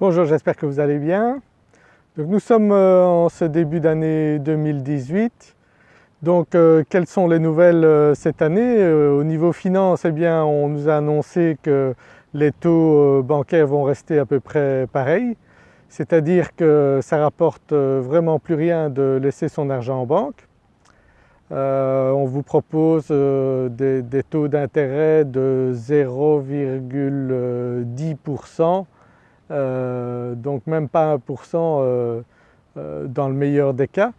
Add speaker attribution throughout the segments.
Speaker 1: Bonjour, j'espère que vous allez bien. Nous sommes euh, en ce début d'année 2018. Donc euh, quelles sont les nouvelles euh, cette année? Au niveau finance, eh on nous a annoncé que les taux bancaires vont rester à peu près pareils. C'est-à-dire que ça rapporte vraiment plus rien de laisser son argent en banque. on vous propose des taux d'intérêt de 0,10% euh, donc même pas 1% euh, euh, dans le meilleur des cas.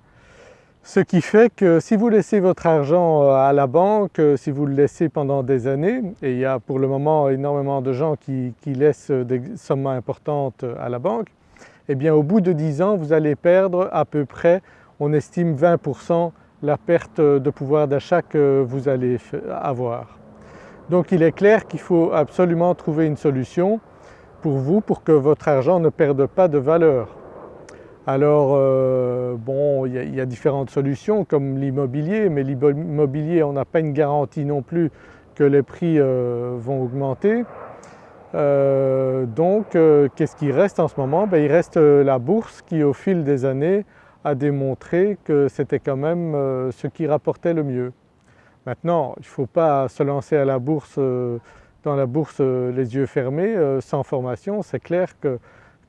Speaker 1: Ce qui fait que si vous laissez votre argent à la banque, si vous le laissez pendant des années, et il y a pour le moment énormément de gens qui, laissent des sommes importantes à la banque, eh bien au bout de 10 ans vous allez perdre à peu près, on estime 20% la perte de pouvoir d'achat que vous allez avoir. Donc il est clair qu'il faut absolument trouver une solution pour vous pour que votre argent ne perde pas de valeur. Alors euh, bon, il y, a différentes solutions comme l'immobilier, mais l'immobilier on n'a pas une garantie non plus que les prix euh, vont augmenter. Euh, donc qu'est-ce qui reste en ce moment? Ben, Il reste la bourse qui au fil des années a démontré que c'était quand même ce qui rapportait le mieux. Maintenant il ne faut pas se lancer à la bourse dans la bourse euh, les yeux fermés, euh, sans formation, c'est clair que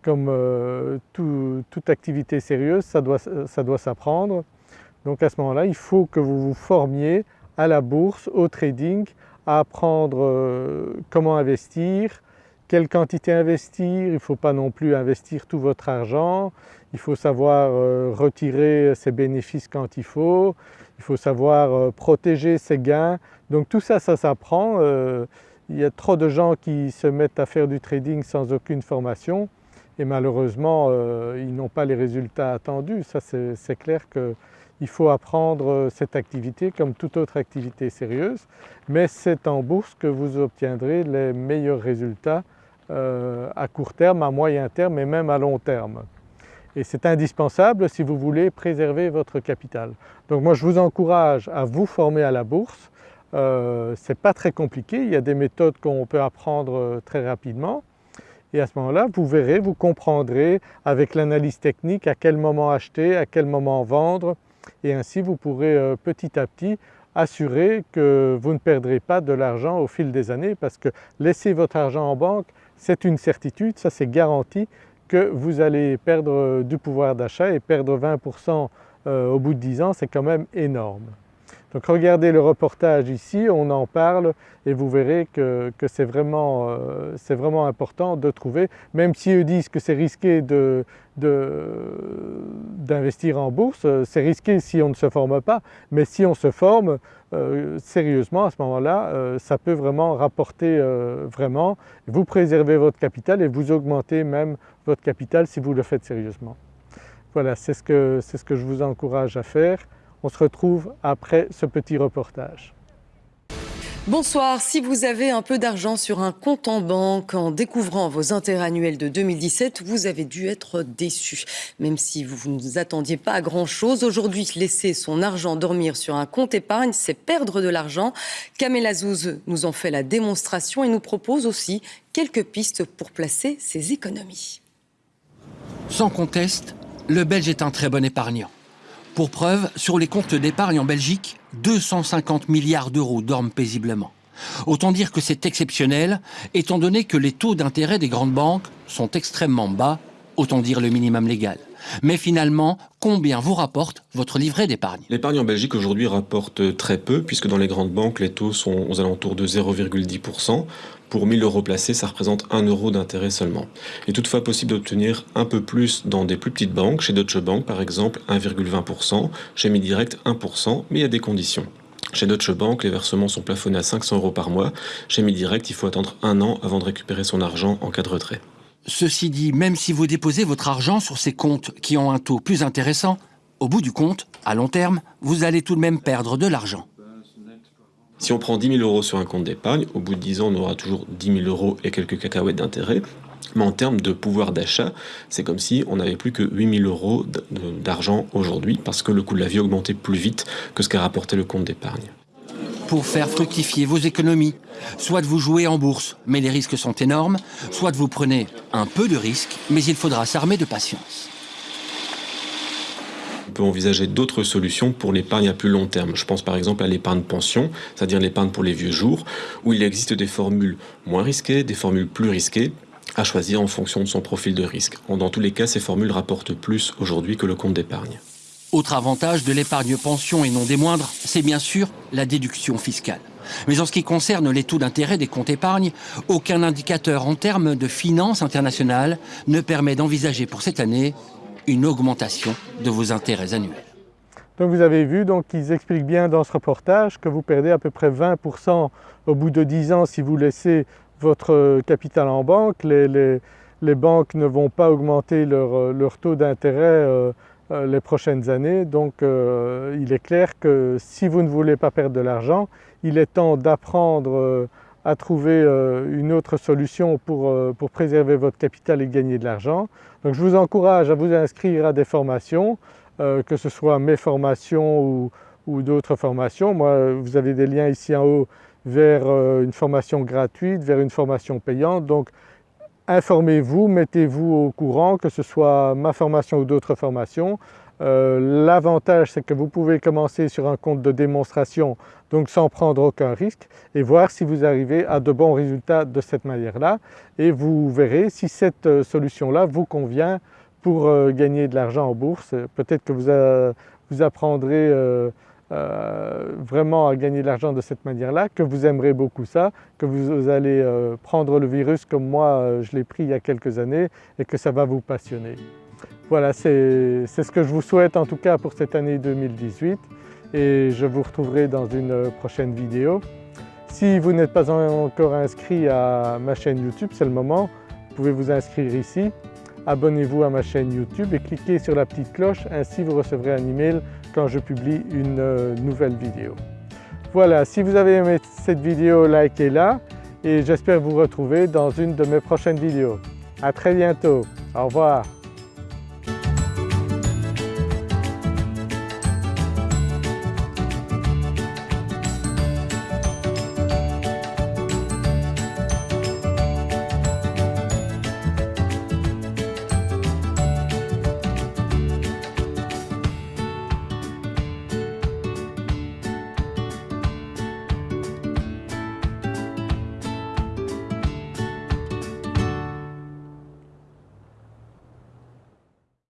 Speaker 1: comme euh, toute activité sérieuse, ça doit, ça doit s'apprendre. Donc à ce moment-là, il faut que vous vous formiez à la bourse, au trading, à apprendre comment investir, quelle quantité investir, il ne faut pas non plus investir tout votre argent, il faut savoir retirer ses bénéfices quand il faut, il faut savoir protéger ses gains. Donc tout ça, ça s'apprend. Il y a trop de gens qui se mettent à faire du trading sans aucune formation et malheureusement euh, ils n'ont pas les résultats attendus. Ça c'est clair qu'il faut apprendre euh, cette activité comme toute autre activité sérieuse mais c'est en bourse que vous obtiendrez les meilleurs résultats euh, à court terme, à moyen terme et même à long terme. Et c'est indispensable si vous voulez préserver votre capital. Donc moi je vous encourage à vous former à la bourse euh, ce n'est pas très compliqué, il y a des méthodes qu'on peut apprendre euh, très rapidement. Et à ce moment-là vous verrez, vous comprendrez avec l'analyse technique à quel moment acheter, à quel moment vendre. Et ainsi vous pourrez euh, petit à petit assurer que vous ne perdrez pas de l'argent au fil des années parce que laisser votre argent en banque c'est une certitude, ça c'est garanti que vous allez perdre du pouvoir d'achat et perdre 20% au bout de 10 ans c'est quand même énorme. Donc regardez le reportage ici, on en parle et vous verrez que, c'est vraiment, euh, important de trouver, même si eux disent que c'est risqué d'investir en bourse, c'est risqué si on ne se forme pas, mais si on se forme euh, sérieusement à ce moment-là, euh, ça peut vraiment rapporter vraiment, vous préservez votre capital et vous augmentez même votre capital si vous le faites sérieusement. Voilà, c'est ce, ce que je vous encourage à faire. On se retrouve après ce petit reportage.
Speaker 2: Bonsoir, si vous avez un peu d'argent sur un compte en banque en découvrant vos intérêts annuels de 2017, vous avez dû être déçu. Même si vous ne vous attendiez pas à grand chose, aujourd'hui laisser son argent dormir sur un compte épargne, c'est perdre de l'argent. Kamel Azouz nous en fait la démonstration et nous propose aussi quelques pistes pour placer ses économies.
Speaker 3: Sans conteste, le Belge est un très bon épargnant. Pour preuve, sur les comptes d'épargne en Belgique, 250 milliards d'euros dorment paisiblement. Autant dire que c'est exceptionnel, étant donné que les taux d'intérêt des grandes banques sont extrêmement bas, autant dire le minimum légal. Mais finalement, combien vous rapporte votre livret d'épargne?
Speaker 4: L'épargne en Belgique aujourd'hui rapporte très peu, puisque dans les grandes banques, les taux sont aux alentours de 0,10%. Pour 1000 euros placés, ça représente 1 euro d'intérêt seulement. Il est toutefois possible d'obtenir un peu plus dans des plus petites banques, chez Deutsche Bank par exemple 1,20%, chez Midirect 1%, mais il y a des conditions. Chez Deutsche Bank, les versements sont plafonnés à 500 euros par mois. Chez Midirect, il faut attendre un an avant de récupérer son argent en cas de retrait.
Speaker 3: Ceci dit, même si vous déposez votre argent sur ces comptes qui ont un taux plus intéressant, au bout du compte, à long terme, vous allez tout de même perdre de l'argent.
Speaker 4: Si on prend 10 000 euros sur un compte d'épargne, au bout de 10 ans, on aura toujours 10 000 euros et quelques cacahuètes d'intérêt. Mais en termes de pouvoir d'achat, c'est comme si on n'avait plus que 8 000 euros d'argent aujourd'hui parce que le coût de la vie augmentait plus vite que ce qu'a rapporté le compte d'épargne.
Speaker 3: pour faire fructifier vos économies. Soit vous jouez en bourse, mais les risques sont énormes, soit vous prenez un peu de risque, mais il faudra s'armer de patience
Speaker 4: peut envisager d'autres solutions pour l'épargne à plus long terme. Je pense par exemple à l'épargne pension, c'est-à-dire l'épargne pour les vieux jours, où il existe des formules moins risquées, des formules plus risquées, à choisir en fonction de son profil de risque. Dans tous les cas, ces formules rapportent plus aujourd'hui que le compte d'épargne.
Speaker 3: Autre avantage de l'épargne pension et non des moindres, c'est bien sûr la déduction fiscale. Mais en ce qui concerne les taux d'intérêt des comptes épargne, aucun indicateur en termes de finances internationales ne permet d'envisager pour cette année une augmentation de vos intérêts annuels.
Speaker 1: Donc vous avez vu, donc ils expliquent bien dans ce reportage que vous perdez à peu près 20% au bout de 10 ans si vous laissez votre capital en banque. Les, banques ne vont pas augmenter leur, taux d'intérêt euh, euh, les prochaines années. Donc euh, il est clair que si vous ne voulez pas perdre de l'argent, il est temps d'apprendre à trouver euh, une autre solution pour, euh, pour, préserver votre capital et gagner de l'argent. Donc je vous encourage à vous inscrire à des formations, euh, que ce soit mes formations ou, ou d'autres formations. Moi, vous avez des liens ici en haut vers une formation gratuite, vers une formation payante. Donc informez-vous, mettez-vous au courant, que ce soit ma formation ou d'autres formations. Euh, l'avantage c'est que vous pouvez commencer sur un compte de démonstration donc sans prendre aucun risque et voir si vous arrivez à de bons résultats de cette manière-là et vous verrez si cette euh, solution-là vous convient pour euh, gagner de l'argent en bourse. Peut-être que vous, apprendrez vraiment à gagner de l'argent de cette manière-là, que vous aimerez beaucoup ça, que vous allez prendre le virus comme moi je l'ai pris il y a quelques années et que ça va vous passionner. Voilà, c'est ce que je vous souhaite en tout cas pour cette année 2018 et je vous retrouverai dans une prochaine vidéo. Si vous n'êtes pas encore inscrit à ma chaîne YouTube, c'est le moment, vous pouvez vous inscrire ici. Abonnez-vous à ma chaîne YouTube et cliquez sur la petite cloche, ainsi vous recevrez un email quand je publie une euh, nouvelle vidéo. Voilà, si vous avez aimé cette vidéo, likez-la et j'espère vous retrouver dans une de mes prochaines vidéos. À très bientôt, au revoir.